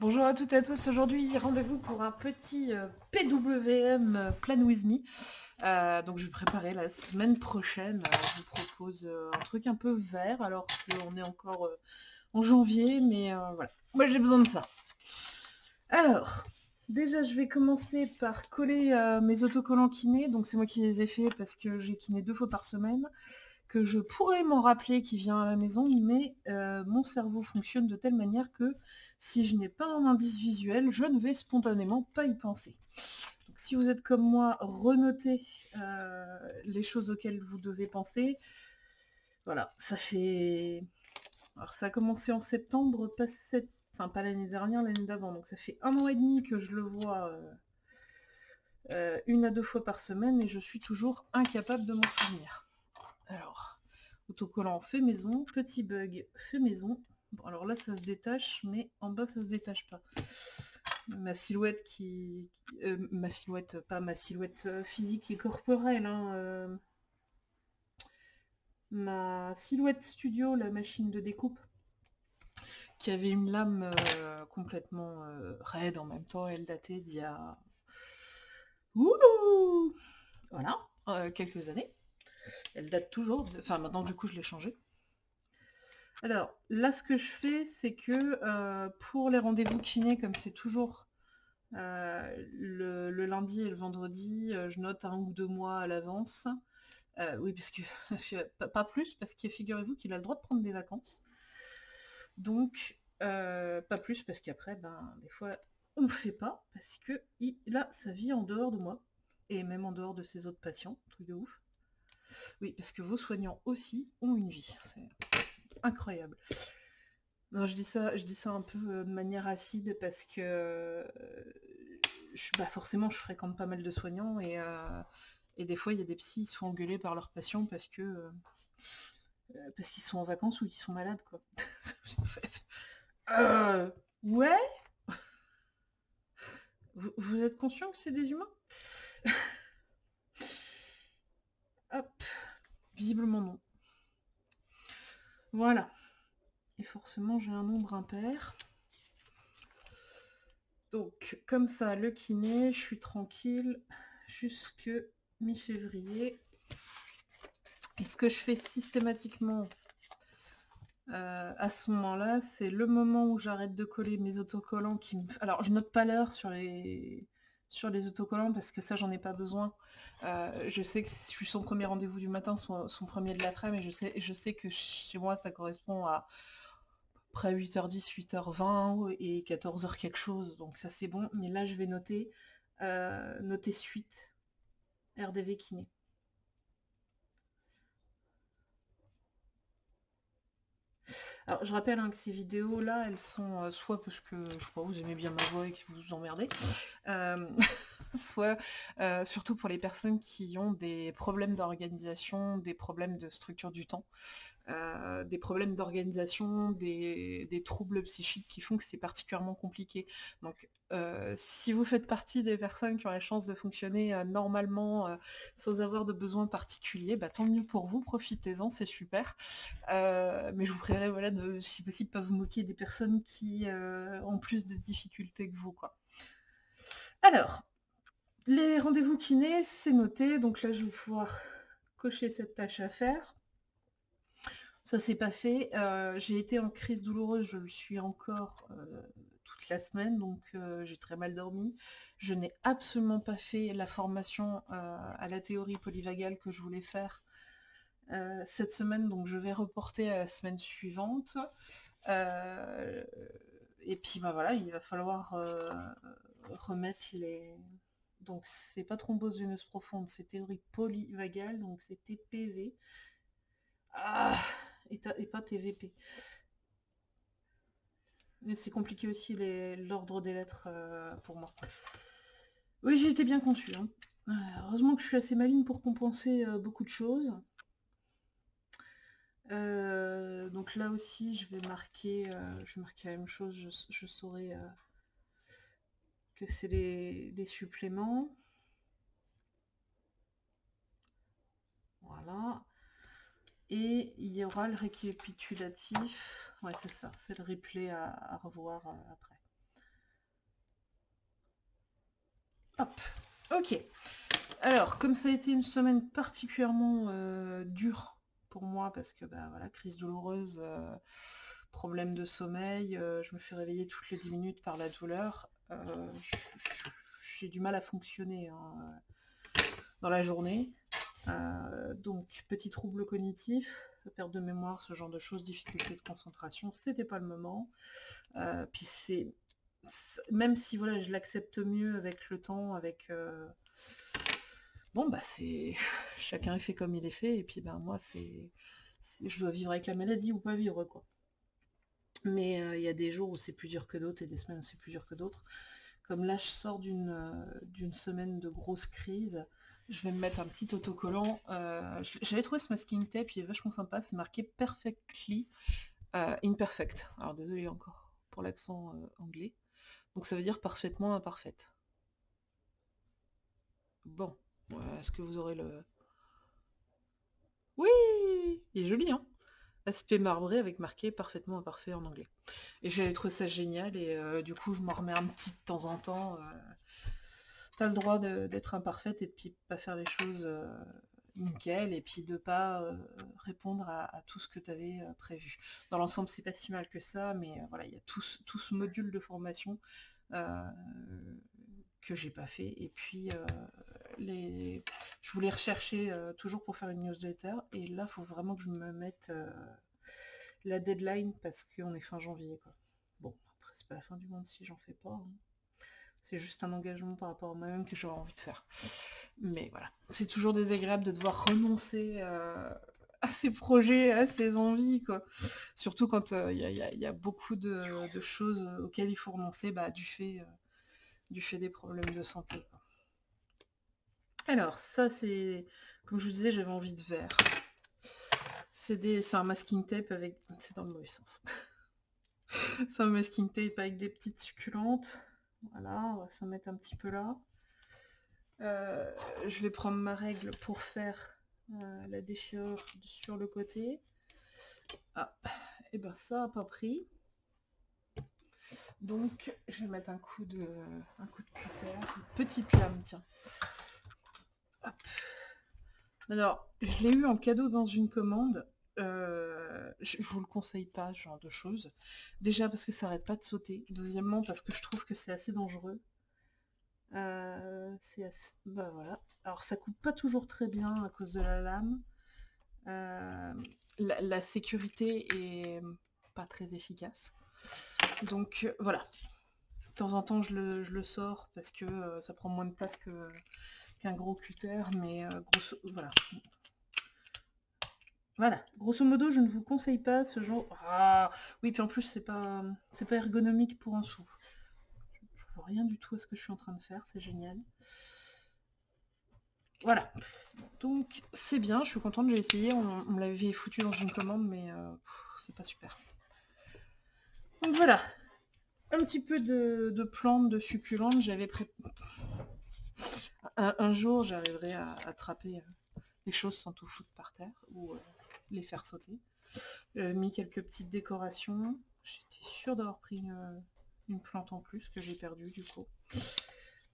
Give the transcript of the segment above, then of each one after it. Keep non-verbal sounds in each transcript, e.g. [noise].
Bonjour à toutes et à tous. Aujourd'hui, rendez-vous pour un petit euh, PWM euh, Plan With Me. Euh, donc, je vais préparer la semaine prochaine. je vous propose un truc un peu vert, alors qu'on est encore en janvier, mais voilà. Moi, j'ai besoin de ça. Alors, déjà, je vais commencer par coller mes autocollants kiné. Donc, c'est moi qui les ai faits parce que j'ai kiné deux fois par semaine que je pourrais m'en rappeler qui vient à la maison, mais mon cerveau fonctionne de telle manière que si je n'ai pas un indice visuel, je ne vais spontanément pas y penser. Donc si vous êtes comme moi, renotez euh, les choses auxquelles vous devez penser. Voilà, ça fait... Alors ça a commencé en septembre, pas enfin pas l'année dernière, l'année d'avant, donc ça fait un an et demi que je le vois euh, une à deux fois par semaine et je suis toujours incapable de m'en souvenir. Alors, autocollant fait maison, petit bug fait maison. Alors là, ça se détache, mais en bas, ça se détache pas. Ma silhouette qui... Euh, ma silhouette, pas ma silhouette euh, physique et corporelle, hein, euh, ma silhouette studio, la machine de découpe, qui avait une lame complètement raide en même temps, elle datait d'il y a... Voilà, quelques années. Elle date toujours, enfin maintenant du coup je l'ai changée. Alors là ce que je fais c'est que euh, pour les rendez-vous kiné comme c'est toujours euh, le, lundi et le vendredi, euh, je note un ou deux mois à l'avance. oui parce que [laughs] pas plus parce que figurez-vous qu'il a le droit de prendre des vacances. Donc pas plus parce qu'après ben des fois on ne fait pas parce que il a sa vie en dehors de moi et même en dehors de ses autres patients, truc de ouf. Oui, parce que vos soignants aussi ont une vie. Incroyable. Je dis ça, un peu euh, de manière acide parce que euh, bah forcément je fréquente pas mal de soignants et, euh, des fois il y a des psys qui se font par leurs patients parce qu'ils sont en vacances ou qu'ils sont malades quoi. [laughs] ouais? Vous êtes conscient que c'est des humains? [laughs] Hop. Visiblement non. Voilà. Et forcément, j'ai un nombre impair. Donc, comme ça, le kiné, je suis tranquille jusque mi-février. Et ce que je fais systématiquement euh, à ce moment-là, c'est le moment où j'arrête de coller mes autocollants. Alors, je note pas l'heure sur les sur les autocollants parce que ça j'en ai pas besoin. Euh, je sais que je suis son premier rendez-vous du matin, son, premier de l'après, mais je sais, je sais que chez moi ça correspond à près 8h10, 8h20 et 14h quelque chose, donc ça c'est bon. Mais là je vais noter, euh, noter suite, RDV kiné. Alors, je rappelle hein, que ces vidéos-là, elles sont euh, soit parce que, je crois, vous aimez bien ma voix et que vous vous emmerdez, euh, [laughs] [laughs] soit euh, surtout pour les personnes qui ont des problèmes d'organisation, des problèmes de structure du temps, euh, des problèmes d'organisation, des, troubles psychiques qui font que c'est particulièrement compliqué. Donc euh, si vous faites partie des personnes qui ont la chance de fonctionner normalement sans avoir de besoins particuliers, bah, tant mieux pour vous, profitez-en, c'est super. mais je vous prierai voilà, de, si possible, pas vous moquer des personnes qui ont plus de difficultés que vous. Quoi. Alors, les rendez-vous kinés, c'est noté. Donc là, je vais pouvoir cocher cette tâche à faire. Ça, c'est pas fait. Euh, j'ai été en crise douloureuse, je le suis encore euh, toute la semaine, donc euh, j'ai très mal dormi. Je n'ai absolument pas fait la formation à la théorie polyvagale que je voulais faire cette semaine, donc je vais reporter à la semaine suivante. et puis bah voilà, il va falloir remettre les, donc c'est pas thrombose veineuse profonde, c'est théorie polyvagale, donc c'est TPV. Ah et, pas TVP. C'est compliqué aussi l'ordre des lettres euh, pour moi. Oui, été bien conçu. Hein. Euh, heureusement que je suis assez maligne pour compenser euh, beaucoup de choses. donc là aussi, je vais marquer, je vais marquer la même chose, je saurai que c'est les, suppléments. Voilà. Et il y aura le récapitulatif. Ouais, c'est ça, c'est le replay à, revoir euh, après. Hop, ok. Alors, comme ça a été une semaine particulièrement dure pour moi, parce que, bah, voilà, crise douloureuse, problème de sommeil, je me fais réveiller toutes les 10 minutes par la douleur, j'ai du mal à fonctionner hein, dans la journée. donc, petit trouble cognitif, perte de mémoire, ce genre de choses, difficulté de concentration, c'était pas le moment. puis c'est même si voilà, je l'accepte mieux avec le temps, avec bon bah c'est [laughs] chacun est fait comme il est fait, et puis ben moi c'est je dois vivre avec la maladie ou pas vivre quoi. Mais il y a des jours où c'est plus dur que d'autres et des semaines où c'est plus dur que d'autres. Comme là je sors d'une d'une semaine de grosse crise, je vais me mettre un petit autocollant. J'avais trouvé ce masking tape, il est vachement sympa, c'est marqué perfectly imperfect. Alors désolé encore pour l'accent anglais. Donc ça veut dire parfaitement imparfaite. Bon, est-ce que vous aurez le... Oui Il est joli, hein Aspect marbré avec marqué parfaitement imparfait en anglais. Et j'avais trouvé ça génial et euh, du coup je m'en remets un petit de temps en temps. Euh. T'as le droit d'être imparfaite et puis pas faire les choses euh, nickel et puis de pas répondre à, tout ce que tu avais prévu. Dans l'ensemble, c'est pas si mal que ça, mais voilà, il y a tout, ce module de formation que j'ai pas fait. Et puis les... je voulais rechercher toujours pour faire une newsletter et là, faut vraiment que je me mette la deadline parce qu'on est fin janvier. Quoi. Bon, après, c'est pas la fin du monde si j'en fais pas. Hein. C'est juste un engagement par rapport à moi-même que j'aurais envie de faire. Mais voilà, c'est toujours désagréable de devoir renoncer euh, à ses projets, à ses envies, quoi. Surtout quand euh, il y, a beaucoup de, choses auxquelles il faut renoncer bah, du, fait, euh, fait des problèmes de santé. Alors, ça c'est, comme je vous disais, j'avais envie de vert. C'est un masking tape avec... C'est dans le mauvais sens. [laughs] c'est un masking tape avec des petites succulentes. Voilà, on va s'en mettre un petit peu là. Euh, je vais prendre ma règle pour faire euh, la déchirure sur le côté. Ah, et ben ça n'a pas pris. Donc je vais mettre un coup de un une petite lame, tiens. Alors, je l'ai eu en cadeau dans une commande. Euh, je, vous le conseille pas, ce genre de choses. Déjà parce que ça arrête pas de sauter. Deuxièmement parce que je trouve que c'est assez dangereux. Euh, Bah voilà. Alors ça coupe pas toujours très bien à cause de la lame. Euh, la, sécurité est pas très efficace. Donc voilà. De temps en temps je le, sors parce que ça prend moins de place qu'un gros cutter, mais grosso... voilà. Voilà, grosso modo, je ne vous conseille pas ce genre... Ah, oui, puis en plus, c'est pas, c'est pas ergonomique pour un sou. Je, vois rien du tout à ce que je suis en train de faire, c'est génial. Voilà, donc c'est bien, je suis contente, j'ai essayé, on, me l'avait foutu dans une commande, mais euh, c'est pas super. Donc voilà, un petit peu de, plantes, de succulentes, j'avais pré... Un, jour, j'arriverai à attraper euh, les choses sans tout foutre par terre, ou... Euh, les faire sauter. J'ai mis quelques petites décorations. J'étais sûre d'avoir pris une, plante en plus que j'ai perdue du coup.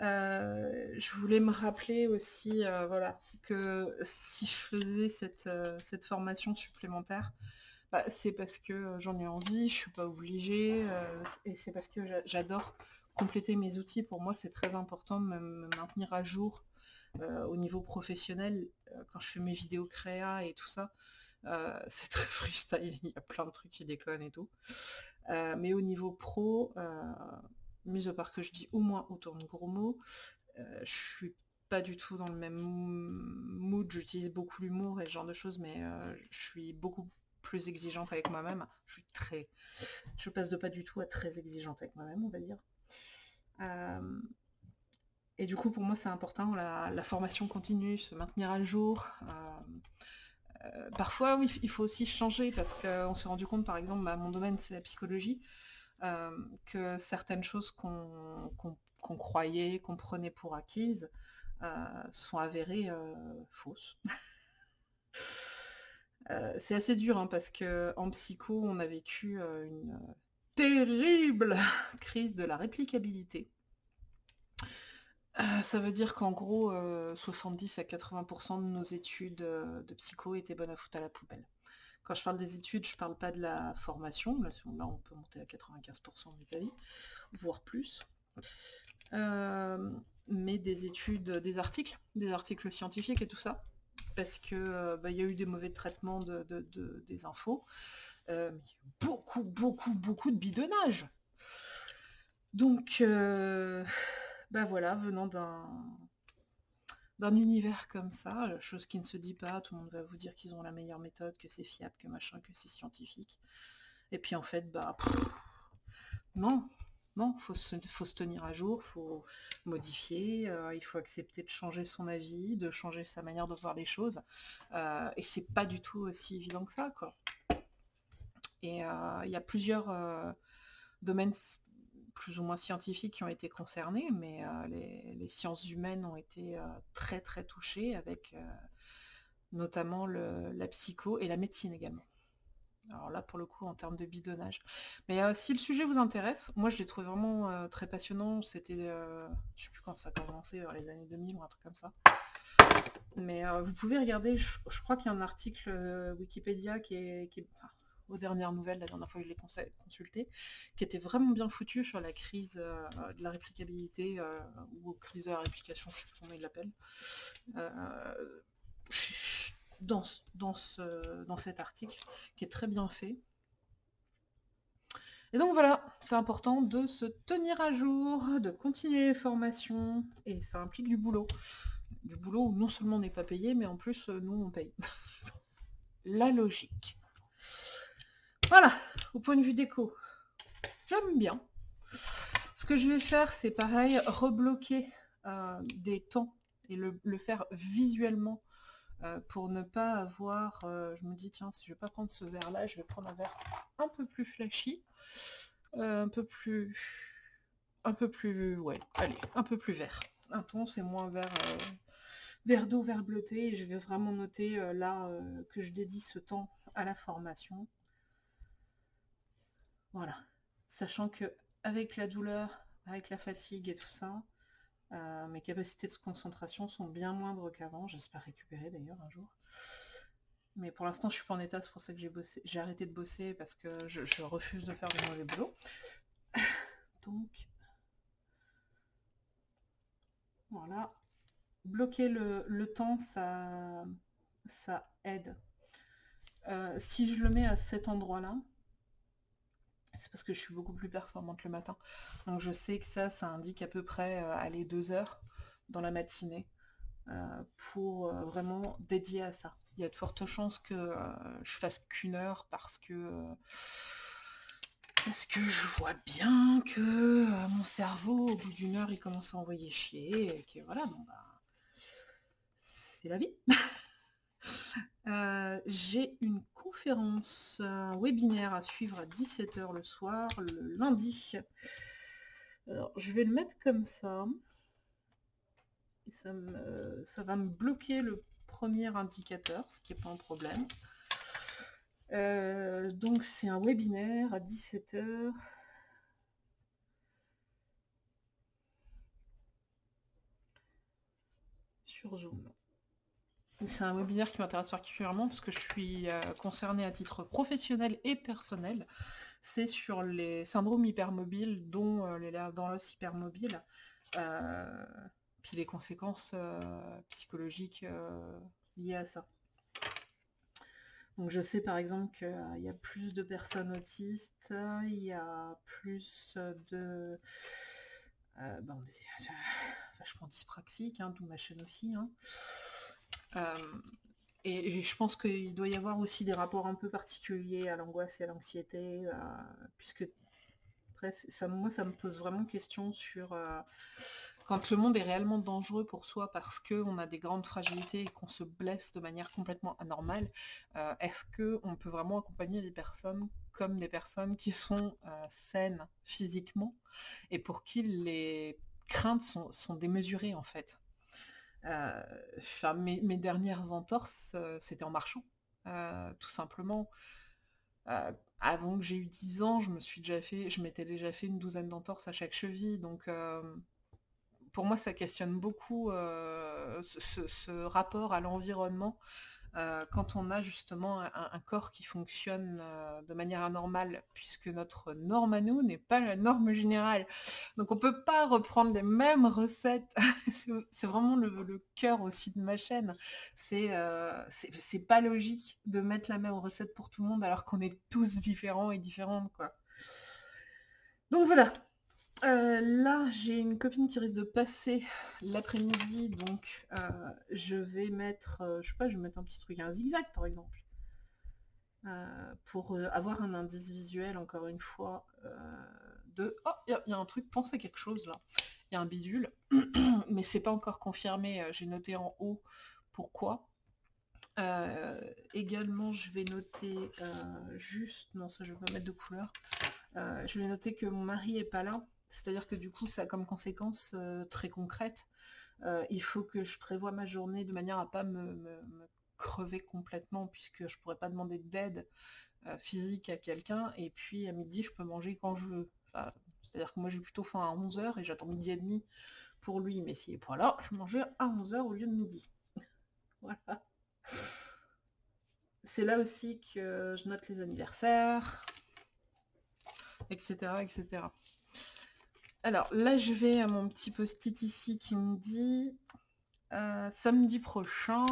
Euh, je voulais me rappeler aussi euh, voilà, que si je faisais euh, cette formation supplémentaire, c'est parce que j'en ai envie, je suis pas obligée, et c'est parce que j'adore compléter mes outils. Pour moi, c'est très important de me maintenir à jour au niveau professionnel quand je fais mes vidéos créa et tout ça. [laughs] C'est très freestyle, il y a plein de trucs qui déconnent et tout. Mais au niveau pro, euh, mis à part que je dis au moins autour de gros mots, je suis pas du tout dans le même mood, j'utilise beaucoup l'humour et ce genre de choses, mais je suis beaucoup exigeante avec moi-même. Je passe de pas du tout à très exigeante avec moi-même, on va dire. Et du coup, pour moi, c'est important, la, formation continue, se maintenir à jour. Euh, parfois, oui, il faut aussi changer parce qu'on s'est rendu compte, par exemple, bah, mon domaine c'est la psychologie, euh, que certaines choses qu'on croyait, qu'on prenait pour acquises, euh, sont avérées fausses. [laughs] c'est assez dur hein, parce qu'en psycho, on a vécu une terrible [laughs] crise de la réplicabilité. Euh, ça veut dire qu'en gros, 70 à 80% de nos études, de psycho étaient bonnes à foutre à la poubelle. Quand je parle des études, je parle pas de la formation. Là, on peut monter à 95% de avis, voire plus. mais des études, des articles, des articles scientifiques et tout ça parce que euh, bah, y a eu des mauvais traitements de, des infos. Euh, beaucoup, beaucoup, beaucoup de bidonnage. Donc, euh, bah voilà, venant d'un d'un univers comme ça, chose qui ne se dit pas, tout le monde va vous dire qu'ils ont la meilleure méthode, que c'est fiable, que machin, que c'est scientifique. Et puis en fait, bah non, il faut se, tenir à jour, il faut modifier, euh, il faut accepter de changer son avis, de changer sa manière de voir les choses. Euh, et c'est pas du tout aussi évident que ça, quoi. Et euh, il y a plusieurs domaines plus ou moins scientifiques qui ont été concernés, mais les, sciences humaines ont été très très touchées avec notamment la psycho et la médecine également. Alors là, pour le coup, en termes de bidonnage. Mais euh, si le sujet vous intéresse, moi je l'ai trouvé vraiment euh, très passionnant. C'était, euh, je sais plus quand ça a commencé, vers les années 2000 ou un truc comme ça. Mais vous pouvez regarder, je, crois qu'il y a un article Wikipédia qui est, aux dernières nouvelles, la dernière fois que je l'ai consulté, qui était vraiment bien foutu sur la crise de la réplicabilité, ou crise de la réplication, je sais plus comment il l'appelle dans, dans, ce, dans cet article, qui est très bien fait. Et donc voilà, c'est important de se tenir à jour, de continuer les formations, et ça implique du boulot. Du boulot où non seulement on n'est pas payé, mais en plus, euh, nous, on paye. [laughs] La logique. Voilà, au point de vue déco, j'aime bien. Ce que je vais faire, c'est pareil, rebloquer euh, des temps et le faire visuellement euh, pour ne pas avoir, euh, je me dis tiens si je vais pas prendre ce verre là, je vais prendre un verre un peu plus flashy, euh, un peu plus, un peu plus, ouais, allez, un peu plus vert. Un ton c'est moins vert, vert d'eau, vert bleuté, et je vais vraiment noter là que je dédie ce temps à la formation. Voilà, sachant que avec la douleur, avec la fatigue et tout ça, euh, mes capacités de concentration sont bien moindres qu'avant. J'espère récupérer d'ailleurs un jour. Mais pour l'instant, je suis pas en état. C'est pour ça que j'ai arrêté de bosser parce que je, refuse de faire de mauvais boulot. [laughs] Donc, voilà. Bloquer le, temps, ça, ça aide. Euh, si je le mets à cet endroit-là, c'est parce que je suis beaucoup plus performante le matin. Donc je sais que ça, ça indique à peu près euh, aller deux heures dans la matinée euh, pour euh, vraiment dédier à ça. Il y a de fortes chances que je fasse qu'une heure parce que parce que je vois bien que mon cerveau, au bout d'une heure, il commence à envoyer chier et que voilà, bon bah c'est la vie. [laughs] Euh, j'ai une conférence, un webinaire à suivre à 17h le soir, le lundi. Alors, je vais le mettre comme ça. Et ça, ça va me bloquer le premier indicateur, ce qui n'est pas un problème. Euh, donc c'est un webinaire à 17h. Sur Zoom. C'est un webinaire qui m'intéresse particulièrement parce que je suis euh, concernée à titre professionnel et personnel. C'est sur les syndromes hypermobiles, dont euh, les dans l'os hypermobile, euh, puis les conséquences psychologiques liées à ça. Donc je sais par exemple qu'il y a plus de personnes autistes, il y a plus de... Bon, vachement dyspraxique, hein, d'où ma chaîne aussi. Hein. Euh, et je pense qu'il doit y avoir aussi des rapports un peu particuliers à l'angoisse et à l'anxiété, euh, puisque moi, ça me pose vraiment question sur euh, quand le monde est réellement dangereux pour soi parce qu'on a des grandes fragilités et qu'on se blesse de manière complètement anormale, est-ce qu'on peut vraiment accompagner les personnes comme des personnes qui sont saines physiquement et pour qui les craintes sont démesurées en fait? Euh, mes, dernières entorses, euh, c'était en marchant, euh, tout simplement. avant que j'ai eu 10 ans, je me suis déjà fait, je m'étais déjà fait une douzaine d'entorses à chaque cheville, donc pour moi, ça questionne beaucoup ce, rapport à l'environnement euh, quand on a justement un, corps qui fonctionne euh, de manière anormale, puisque notre norme à nous n'est pas la norme générale. Donc on ne peut pas reprendre les mêmes recettes. [laughs] c'est vraiment le, cœur aussi de ma chaîne. Euh, c'est pas logique de mettre la même recette pour tout le monde alors qu'on est tous différents et différentes. Quoi. Donc voilà, euh, là, j'ai une copine qui risque de passer l'après-midi, donc euh, je vais mettre, euh, je sais pas, je vais mettre un petit truc, un zigzag par exemple, pour avoir un indice visuel, encore une fois, de... Oh, il y, a un truc, pensez quelque chose là. Il y a un bidule, [clears throat] mais c'est pas encore confirmé, j'ai noté en haut pourquoi. également, je vais noter juste, non ça je vais pas mettre de couleur, je vais noter que mon mari est pas là, c'est-à-dire que du coup, ça a comme conséquence euh, très concrète, euh, il faut que je prévoie ma journée de manière à pas me, crever complètement, puisque je pourrais pas demander d'aide euh, physique à quelqu'un, et puis à midi, je peux manger quand je veux. c'est-à-dire que moi, j'ai plutôt faim à 11h, et j'attends midi et demi pour lui, mais s'il est pas là, je mangeais à 11h au lieu de midi. [laughs] voilà. C'est là aussi que je note les anniversaires, etc. etc. Alors là, je vais à mon petit post-it ici qui me dit euh, samedi prochain.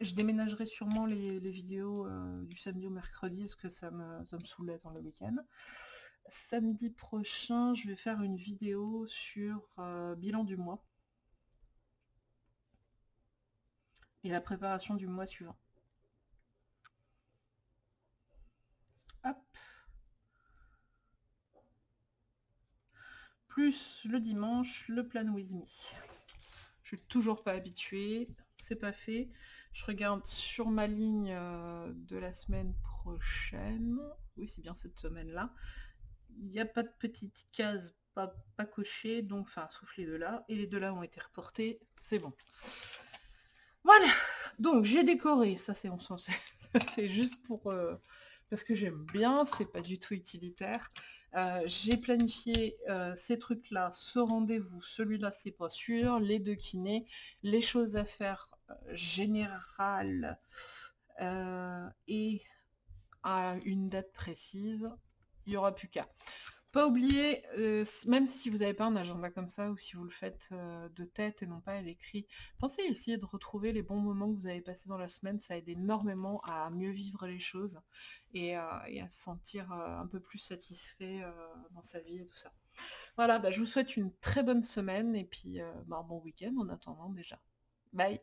Je, déménagerai sûrement les, vidéos euh, du samedi au mercredi parce que ça me, ça saoulait dans le week-end. Samedi prochain, je vais faire une vidéo sur euh, bilan du mois et la préparation du mois suivant. Hop. Plus le dimanche, le plan with me. Je suis toujours pas habituée, c'est pas fait. Je regarde sur ma ligne euh, de la semaine prochaine. Oui, c'est bien cette semaine-là. Il n'y a pas de petite case pas, pas cochée, donc enfin sauf les deux là. Et les deux là ont été reportés, c'est bon. Voilà, donc j'ai décoré, ça c'est on [laughs] c'est juste pour euh, parce que j'aime bien, c'est pas du tout utilitaire. Euh, j'ai planifié euh, ces trucs-là, ce rendez-vous, celui-là c'est pas sûr, les deux kinés, les choses à faire euh, générales et à une date précise, il n'y aura plus qu'à. Pas oublier, euh, même si vous n'avez pas un agenda comme ça, ou si vous le faites euh, de tête et non pas à l'écrit, pensez à essayer de retrouver les bons moments que vous avez passés dans la semaine, ça aide énormément à mieux vivre les choses et, à se sentir euh, un peu plus satisfait dans sa vie et tout ça. Voilà, bah, je vous souhaite une très bonne semaine et puis bah, un bon week-end en attendant déjà. Bye